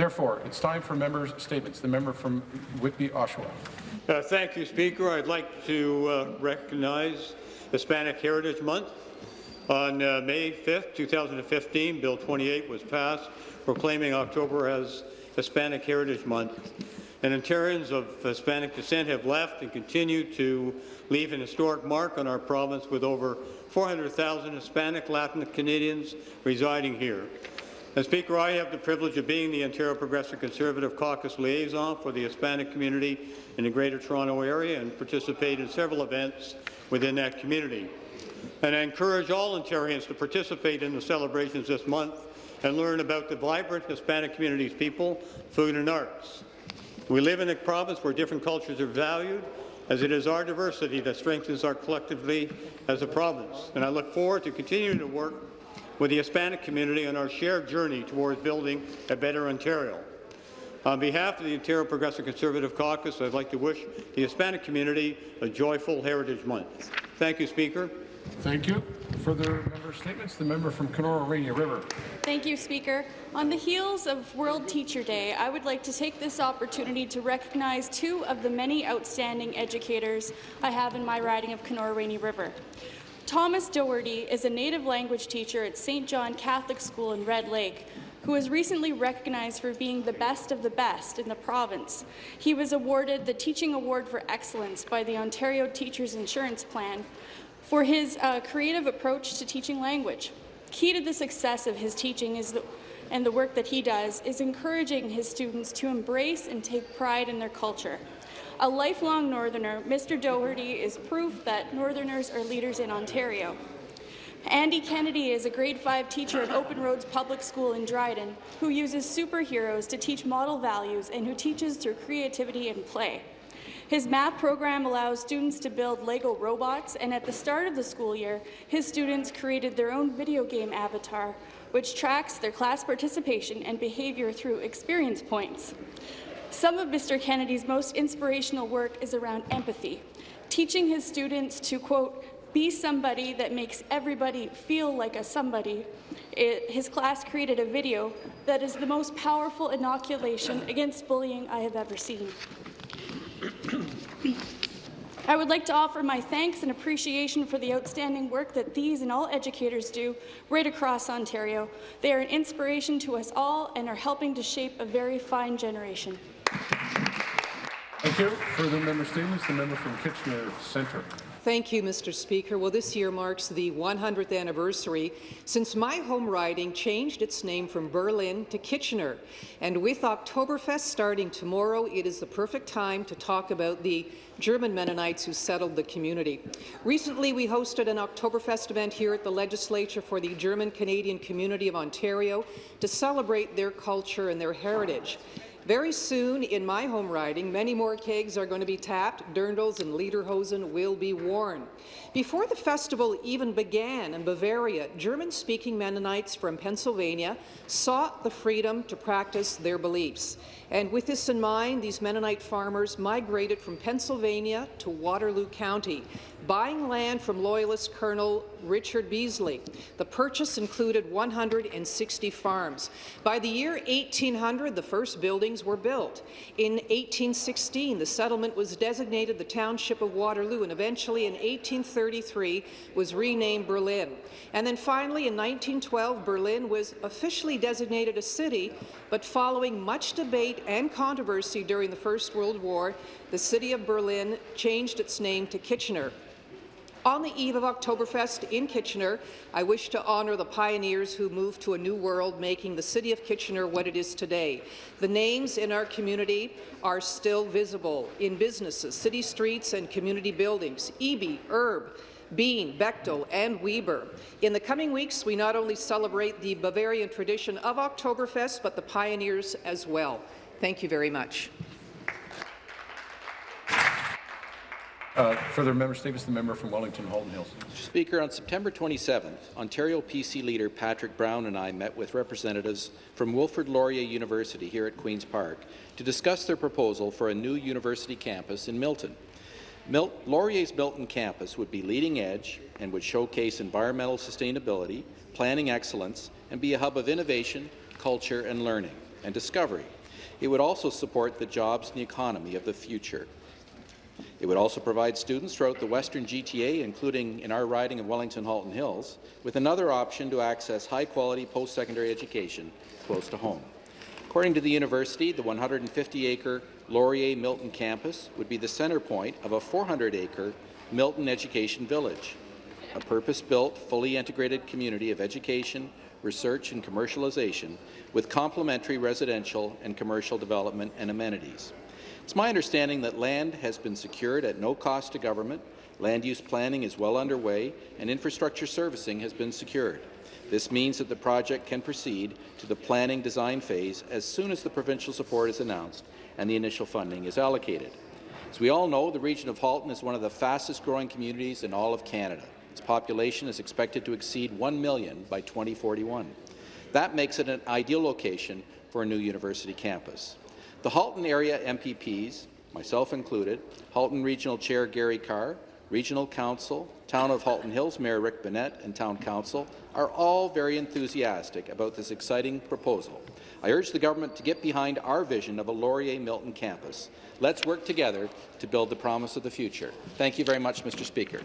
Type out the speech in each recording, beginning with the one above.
Therefore, it's time for members' statements. The member from Whitby, Oshawa. Uh, thank you, Speaker. I'd like to uh, recognize Hispanic Heritage Month. On uh, May 5, 2015, Bill 28 was passed proclaiming October as Hispanic Heritage Month. And Ontarians of Hispanic descent have left and continue to leave an historic mark on our province with over 400,000 Hispanic Latin Canadians residing here. As Speaker, I have the privilege of being the Ontario Progressive Conservative Caucus liaison for the Hispanic community in the Greater Toronto Area and participate in several events within that community. And I encourage all Ontarians to participate in the celebrations this month and learn about the vibrant Hispanic community's people, food and arts. We live in a province where different cultures are valued, as it is our diversity that strengthens our collectively as a province. And I look forward to continuing to work with the Hispanic community on our shared journey towards building a better Ontario. On behalf of the Ontario Progressive Conservative Caucus, I'd like to wish the Hispanic community a joyful Heritage Month. Thank you, Speaker. Thank you. Further member statements? The member from Kenora Rainy River. Thank you, Speaker. On the heels of World Teacher Day, I would like to take this opportunity to recognize two of the many outstanding educators I have in my riding of Kenora Rainy River. Thomas Doherty is a native language teacher at St. John Catholic School in Red Lake, who was recently recognized for being the best of the best in the province. He was awarded the Teaching Award for Excellence by the Ontario Teachers Insurance Plan for his uh, creative approach to teaching language. Key to the success of his teaching is the, and the work that he does is encouraging his students to embrace and take pride in their culture. A lifelong Northerner, Mr. Doherty is proof that Northerners are leaders in Ontario. Andy Kennedy is a grade 5 teacher at Open Roads Public School in Dryden who uses superheroes to teach model values and who teaches through creativity and play. His math program allows students to build Lego robots, and at the start of the school year, his students created their own video game avatar, which tracks their class participation and behavior through experience points. Some of Mr. Kennedy's most inspirational work is around empathy, teaching his students to, quote, be somebody that makes everybody feel like a somebody. It, his class created a video that is the most powerful inoculation against bullying I have ever seen. I would like to offer my thanks and appreciation for the outstanding work that these and all educators do right across Ontario. They are an inspiration to us all and are helping to shape a very fine generation. Thank you. Further member statements. The member from Kitchener Centre. Thank you, Mr. Speaker. Well, this year marks the 100th anniversary since my home riding changed its name from Berlin to Kitchener. And with Oktoberfest starting tomorrow, it is the perfect time to talk about the German Mennonites who settled the community. Recently, we hosted an Oktoberfest event here at the Legislature for the German-Canadian community of Ontario to celebrate their culture and their heritage. Very soon, in my home riding, many more kegs are going to be tapped, dirndls and lederhosen will be worn. Before the festival even began in Bavaria, German-speaking Mennonites from Pennsylvania sought the freedom to practice their beliefs. And with this in mind, these Mennonite farmers migrated from Pennsylvania to Waterloo County, buying land from Loyalist Colonel Richard Beasley. The purchase included 160 farms. By the year 1800, the first buildings were built. In 1816, the settlement was designated the Township of Waterloo, and eventually in 1833 was renamed Berlin. And then finally, in 1912, Berlin was officially designated a city, but following much debate and controversy during the First World War, the city of Berlin changed its name to Kitchener. On the eve of Oktoberfest in Kitchener, I wish to honour the pioneers who moved to a new world, making the city of Kitchener what it is today. The names in our community are still visible in businesses, city streets and community buildings, Eby, Erb, Bean, Bechtel, and Weber. In the coming weeks, we not only celebrate the Bavarian tradition of Oktoberfest, but the pioneers as well. Thank you very much. Uh, further member statements. The member from Wellington Halton Hills. Speaker, on September 27th, Ontario PC leader Patrick Brown and I met with representatives from Wilfrid Laurier University here at Queen's Park to discuss their proposal for a new university campus in Milton. Mil Laurier's Milton campus would be leading edge and would showcase environmental sustainability, planning excellence, and be a hub of innovation, culture, and learning. and discovery. It would also support the jobs and the economy of the future. It would also provide students throughout the western GTA, including in our riding of Wellington-Halton Hills, with another option to access high-quality post-secondary education close to home. According to the university, the 150-acre Laurier Milton campus would be the centre point of a 400-acre Milton Education Village, a purpose-built, fully integrated community of education, research and commercialization with complementary residential and commercial development and amenities. It's my understanding that land has been secured at no cost to government, land use planning is well underway, and infrastructure servicing has been secured. This means that the project can proceed to the planning design phase as soon as the provincial support is announced and the initial funding is allocated. As we all know, the region of Halton is one of the fastest-growing communities in all of Canada. Its population is expected to exceed 1 million by 2041. That makes it an ideal location for a new university campus. The Halton area MPPs, myself included, Halton Regional Chair Gary Carr, Regional Council, Town of Halton Hills Mayor Rick Bennett, and Town Council are all very enthusiastic about this exciting proposal. I urge the government to get behind our vision of a Laurier Milton campus. Let's work together to build the promise of the future. Thank you very much, Mr. Speaker.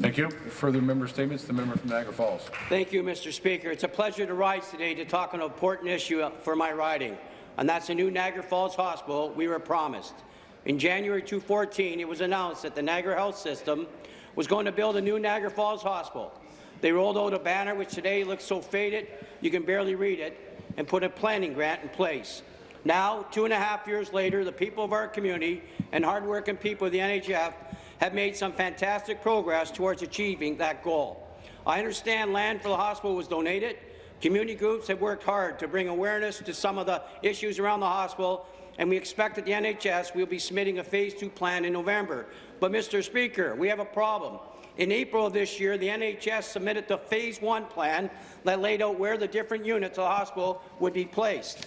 Thank you. Further member statements, the member from Niagara Falls. Thank you, Mr. Speaker. It's a pleasure to rise today to talk on an important issue for my riding, and that's the new Niagara Falls Hospital we were promised. In January 2014, it was announced that the Niagara Health System was going to build a new Niagara Falls Hospital. They rolled out a banner, which today looks so faded you can barely read it, and put a planning grant in place. Now, two and a half years later, the people of our community and hardworking people of the NHS have made some fantastic progress towards achieving that goal. I understand land for the hospital was donated. Community groups have worked hard to bring awareness to some of the issues around the hospital, and we expect that the NHS will be submitting a Phase 2 plan in November. But, Mr. Speaker, we have a problem. In April of this year, the NHS submitted the Phase 1 plan that laid out where the different units of the hospital would be placed.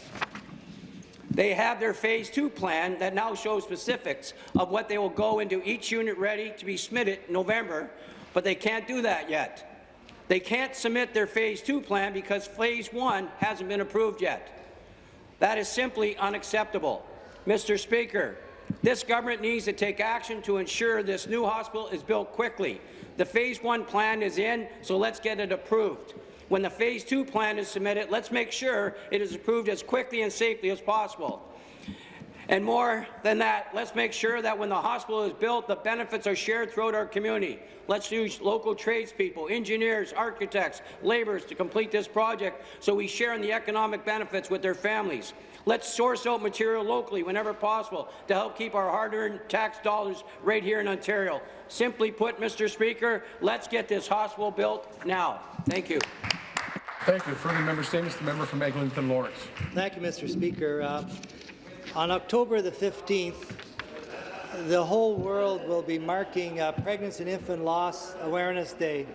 They have their Phase 2 plan that now shows specifics of what they will go into each unit ready to be submitted in November, but they can't do that yet. They can't submit their Phase 2 plan because Phase 1 hasn't been approved yet. That is simply unacceptable. Mr. Speaker, this government needs to take action to ensure this new hospital is built quickly. The Phase 1 plan is in, so let's get it approved. When the Phase 2 plan is submitted, let's make sure it is approved as quickly and safely as possible. And more than that, let's make sure that when the hospital is built, the benefits are shared throughout our community. Let's use local tradespeople, engineers, architects, labourers to complete this project so we share in the economic benefits with their families. Let's source out material locally whenever possible to help keep our hard-earned tax dollars right here in Ontario. Simply put, Mr. Speaker, let's get this hospital built now. Thank you. Thank you. Further member statements, the member from Eglinton Lawrence. Thank you, Mr. Speaker. Uh, on October the 15th, the whole world will be marking uh, Pregnancy and Infant Loss Awareness Day.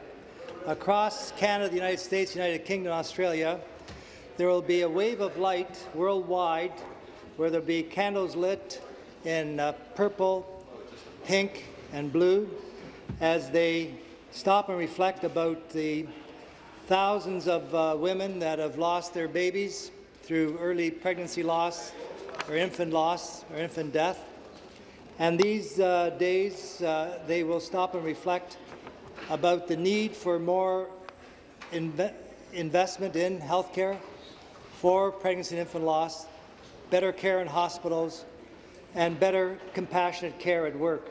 Across Canada, the United States, United Kingdom, Australia, there will be a wave of light worldwide where there will be candles lit in uh, purple, pink, and blue as they stop and reflect about the thousands of uh, women that have lost their babies through early pregnancy loss or infant loss or infant death. And these uh, days, uh, they will stop and reflect about the need for more inve investment in healthcare for pregnancy and infant loss, better care in hospitals, and better compassionate care at work.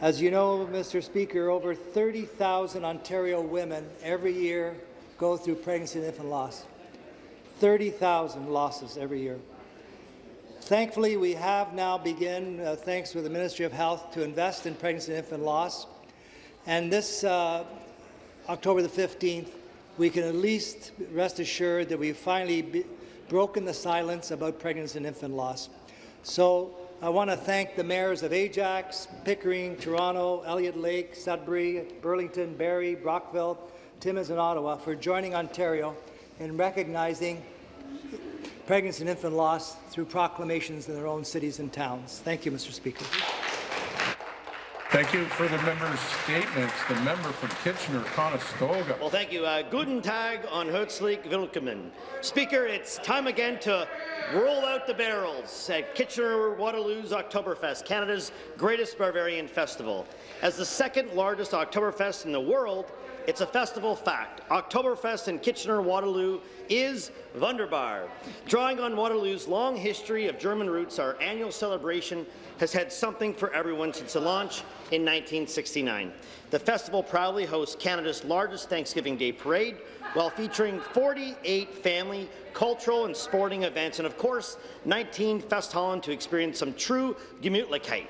As you know, Mr. Speaker, over 30,000 Ontario women every year go through pregnancy and infant loss. 30,000 losses every year. Thankfully, we have now begun, uh, thanks to the Ministry of Health, to invest in pregnancy and infant loss. And this uh, October the 15th, we can at least rest assured that we've finally broken the silence about pregnancy and infant loss. So I want to thank the mayors of Ajax, Pickering, Toronto, Elliott Lake, Sudbury, Burlington, Barrie, Brockville, Timmins and Ottawa for joining Ontario in recognizing pregnancy and infant loss through proclamations in their own cities and towns. Thank you, Mr. Speaker. Thank you for the member's statements. The member from Kitchener-Conestoga. Well, thank you. Uh, guten Tag on Herzlich Willkommen. Speaker, it's time again to roll out the barrels at Kitchener-Waterloo's Oktoberfest, Canada's greatest Bavarian festival. As the second largest Oktoberfest in the world, it's a festival fact. Oktoberfest in Kitchener-Waterloo is wunderbar. Drawing on Waterloo's long history of German roots, our annual celebration has had something for everyone since the launch in 1969. The festival proudly hosts Canada's largest Thanksgiving Day parade, while featuring 48 family, cultural and sporting events, and of course, 19 Festhallen to experience some true Gemütlichkeit.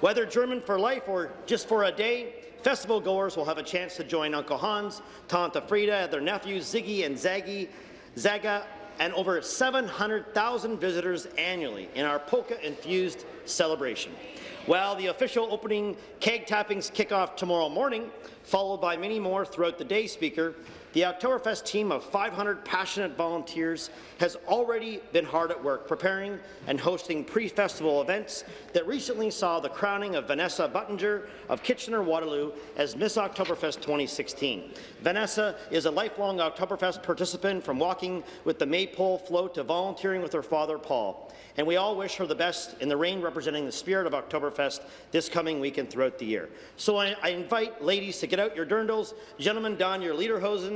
Whether German for life or just for a day, festival goers will have a chance to join Uncle Hans, Tante Frieda, their nephews Ziggy and Zaggy, Zaga, and over 700,000 visitors annually in our polka-infused celebration. While the official opening keg tappings kick off tomorrow morning, followed by many more throughout the day, Speaker, the Oktoberfest team of 500 passionate volunteers has already been hard at work preparing and hosting pre-festival events that recently saw the crowning of Vanessa Buttinger of Kitchener-Waterloo as Miss Oktoberfest 2016. Vanessa is a lifelong Oktoberfest participant from walking with the Maypole float to volunteering with her father, Paul. And we all wish her the best in the rain representing the spirit of Oktoberfest this coming weekend throughout the year. So I, I invite ladies to get out your dirndls, gentlemen don your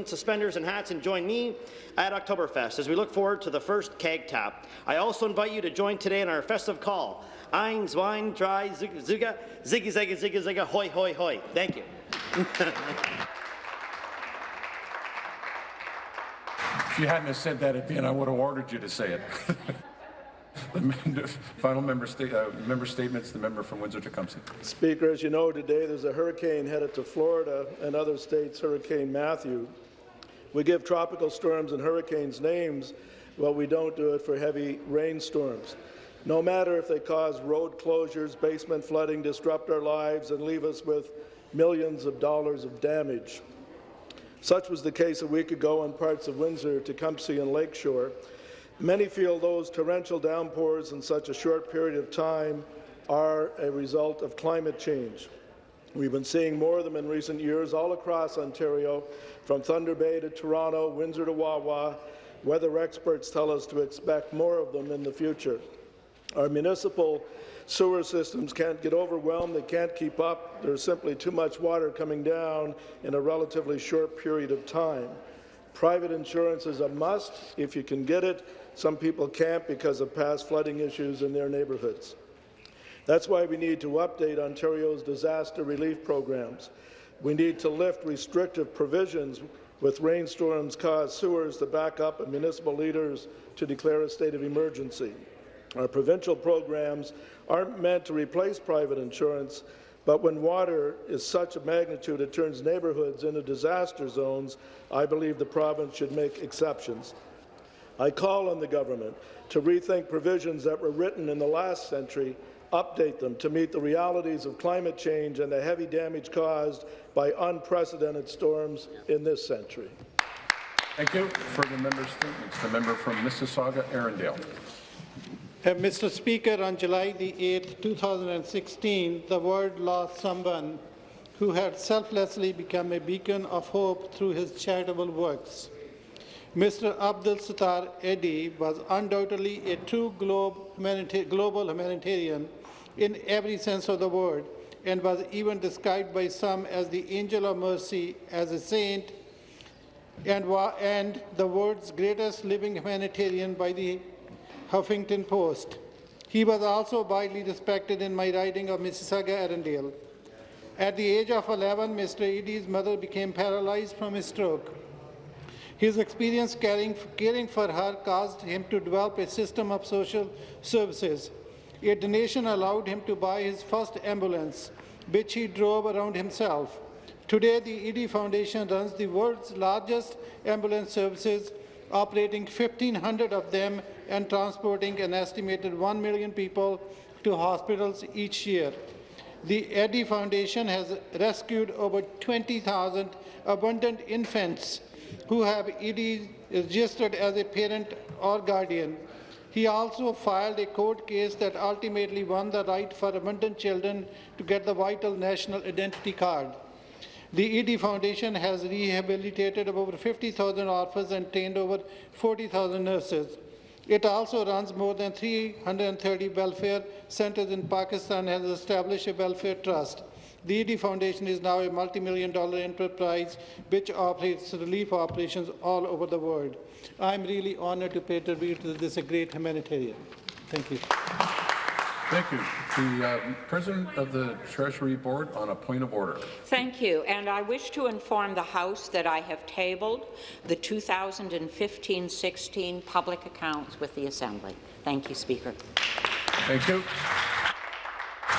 lederhosen, suspenders and hats and join me at Oktoberfest as we look forward to the first keg tap. I also invite you to join today in our festive call. Ein, zwei, drei, zuga, ziggy, ziggy, ziggy, ziggy, hoi, hoi, hoi. Thank you. If you hadn't have said that at the end, I would have ordered you to say it. The Final member, sta uh, member statements, the member from Windsor-Tecumseh. Speaker, as you know, today there's a hurricane headed to Florida and other states, Hurricane Matthew. We give tropical storms and hurricanes names, but we don't do it for heavy rainstorms. No matter if they cause road closures, basement flooding, disrupt our lives, and leave us with millions of dollars of damage. Such was the case a week ago in parts of Windsor, Tecumseh, and Lakeshore. Many feel those torrential downpours in such a short period of time are a result of climate change. We've been seeing more of them in recent years all across Ontario, from Thunder Bay to Toronto, Windsor to Wawa. Weather experts tell us to expect more of them in the future. Our municipal sewer systems can't get overwhelmed, they can't keep up. There's simply too much water coming down in a relatively short period of time. Private insurance is a must if you can get it. Some people can't because of past flooding issues in their neighbourhoods. That's why we need to update Ontario's disaster relief programs. We need to lift restrictive provisions with rainstorms cause sewers to back up and municipal leaders to declare a state of emergency. Our provincial programs aren't meant to replace private insurance, but when water is such a magnitude it turns neighbourhoods into disaster zones, I believe the province should make exceptions. I call on the government to rethink provisions that were written in the last century, update them to meet the realities of climate change and the heavy damage caused by unprecedented storms in this century. Thank you. Further member statements, the member from Mississauga-Erindale. Uh, Mr. Speaker, on July 8, 2016, the world lost someone who had selflessly become a beacon of hope through his charitable works. Mr. Abdul Sattar Edhi was undoubtedly a true globe humanita global humanitarian in every sense of the word and was even described by some as the angel of mercy, as a saint, and, and the world's greatest living humanitarian by the Huffington Post. He was also widely respected in my riding of Mississauga-Erindale. At the age of 11, Mr. Edhi's mother became paralyzed from a stroke. His experience caring, caring for her caused him to develop a system of social services. A donation allowed him to buy his first ambulance, which he drove around himself. Today, the Edhi Foundation runs the world's largest ambulance services, operating 1,500 of them and transporting an estimated 1 million people to hospitals each year. The Edhi Foundation has rescued over 20,000 abundant infants who have Edhi registered as a parent or guardian. He also filed a court case that ultimately won the right for abandoned children to get the vital national identity card. The Edhi Foundation has rehabilitated over 50,000 orphans and trained over 40,000 nurses. It also runs more than 330 welfare centers in Pakistan and has established a welfare trust. The Edhi Foundation is now a multi-million dollar enterprise which operates relief operations all over the world. I'm really honored to pay tribute to this great humanitarian. Thank you. Thank you. The uh, President of the Treasury Board on a point of order. Thank you, and I wish to inform the House that I have tabled the 2015-16 public accounts with the Assembly. Thank you, Speaker. Thank you.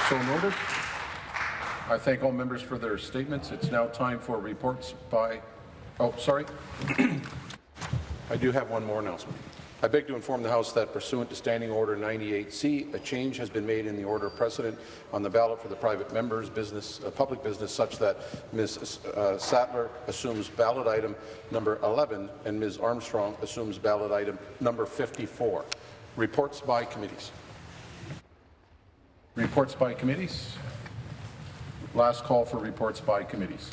So noted. I thank all members for their statements. It's now time for reports by, oh, sorry. I do have one more announcement. I beg to inform the House that pursuant to Standing Order 98C, a change has been made in the order of precedent on the ballot for the private members' business, uh, public business, such that Ms. Uh, Sattler assumes ballot item number 11 and Ms. Armstrong assumes ballot item number 54. Reports by committees. Reports by committees. Last call for reports by committees.